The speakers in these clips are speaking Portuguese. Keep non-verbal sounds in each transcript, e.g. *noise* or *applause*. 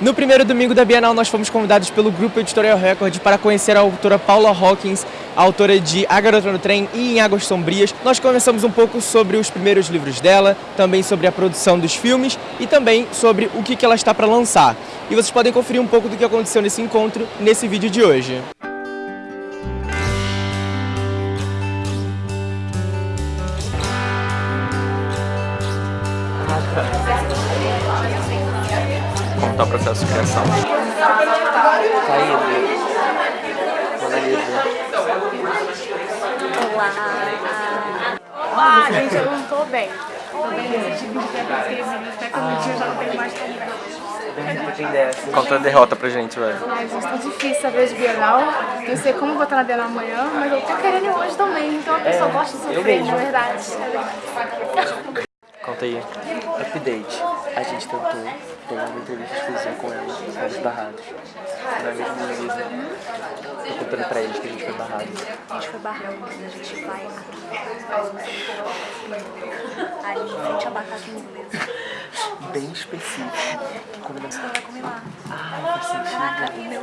No primeiro domingo da Bienal, nós fomos convidados pelo Grupo Editorial Record para conhecer a autora Paula Hawkins, autora de A Garota no Trem e Em Águas Sombrias. Nós conversamos um pouco sobre os primeiros livros dela, também sobre a produção dos filmes e também sobre o que ela está para lançar. E vocês podem conferir um pouco do que aconteceu nesse encontro nesse vídeo de hoje. Como está o processo de criação? Tá indo. Olá! Olá, gente, eu não tô bem. Tô bem nesse tipo de escrevi, até que no dia eu já não tenho mais tão bem. Conta a derrota pra gente, velho. Ai, gente, tá difícil saber de Bienal. Não sei como vou estar na Bienal amanhã, mas eu tô querendo ir hoje também. Então a pessoa gosta de sofrer, na verdade. Conta aí. Update. A gente tentou ter uma entrevista exclusiva com ela, fomos barrados. Não é mesmo, Luísa? Tô contando pra eles que a gente foi barrado. A gente foi barrado, a gente vai aqui. Ali em frente ao abacate inglês. Bem específico. Combinação. Você vai comer lá. Ai, faz sentido. Caraca, meu.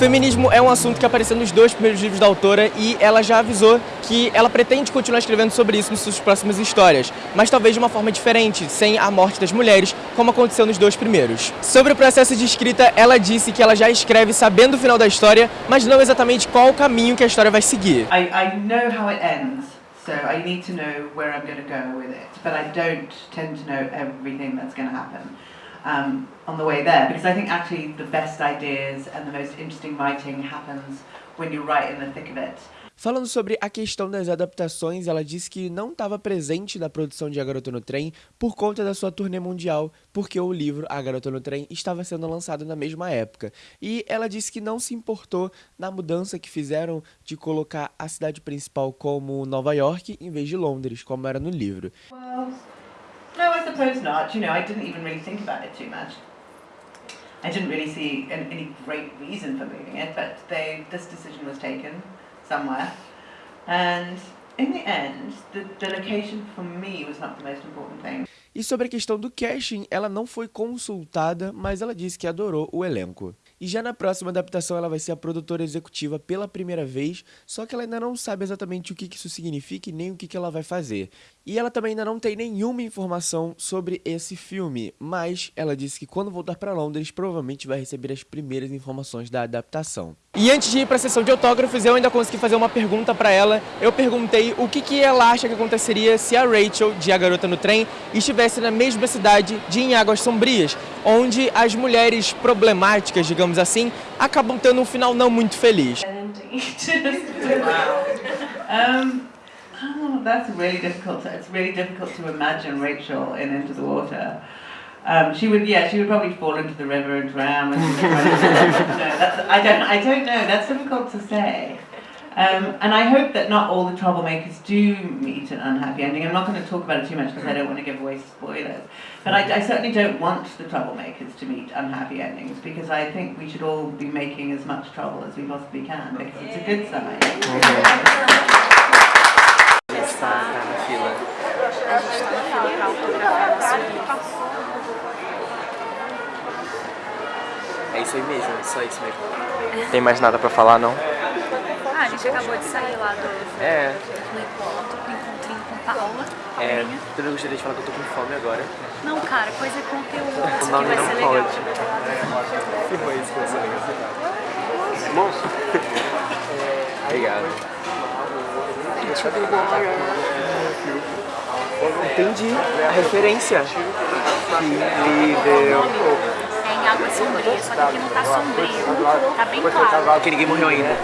Feminismo é um assunto que apareceu nos dois primeiros livros da autora e ela já avisou que ela pretende continuar escrevendo sobre isso nas suas próximas histórias, mas talvez de uma forma diferente, sem a morte das mulheres, como aconteceu nos dois primeiros. Sobre o processo de escrita, ela disse que ela já escreve sabendo o final da história, mas não exatamente qual o caminho que a história vai seguir. I, I know how it ends, so I need to know where I'm going to go with it, but I don't tend to know everything that's going to happen um, on the way there, because I think actually the best ideas and the most interesting writing happens when you're right in the thick of it. Falando sobre a questão das adaptações, ela disse que não estava presente na produção de A Garota no Trem por conta da sua turnê mundial, porque o livro A Garota no Trem estava sendo lançado na mesma época. E ela disse que não se importou na mudança que fizeram de colocar a cidade principal como Nova York em vez de Londres, como era no livro. Well, no, I suppose not. You know, I didn't even really think about it too much. I didn't really see an, any great reason for moving it, but they, this decision was taken somewhere. And in the end, the, the location for me was not the most important thing. E sobre a questão do casting, ela não foi consultada, mas ela disse que adorou o elenco. E já na próxima adaptação ela vai ser a produtora executiva pela primeira vez, só que ela ainda não sabe exatamente o que isso significa e nem o que ela vai fazer. E ela também ainda não tem nenhuma informação sobre esse filme, mas ela disse que quando voltar para Londres provavelmente vai receber as primeiras informações da adaptação. E antes de ir para a sessão de autógrafos, eu ainda consegui fazer uma pergunta para ela. Eu perguntei o que, que ela acha que aconteceria se a Rachel, de A Garota no Trem, estivesse na mesma cidade de Em Águas Sombrias, onde as mulheres problemáticas, digamos assim, acabam tendo um final não muito feliz. oh, that's really difficult. It's really difficult to imagine Rachel in Into the Water. Um, she would, yeah, she would probably fall into the river and drown. And *laughs* *laughs* no, that's, I don't, I don't know. That's difficult to say. Um, and I hope that not all the troublemakers do meet an unhappy ending. I'm not going to talk about it too much because I don't want to give away spoilers. But I, I, certainly don't want the troublemakers to meet unhappy endings because I think we should all be making as much trouble as we possibly can because it's a good sign. É isso aí mesmo, só isso mesmo. Tem mais nada pra falar, não? A gente acabou de sair lá do, É, do encontrinho com Paola. é. Eu gostaria de falar que eu tô com fome agora. Não, cara, coisa é conteúdo, O isso nome aqui vai não ser legal. pode. Que foi isso que você legal. Moço. *laughs* Obrigado. Entendi a referência. Que deu. É em água sombria, só que aqui não tá sombrio, tá bem claro. Porque ninguém morreu ainda.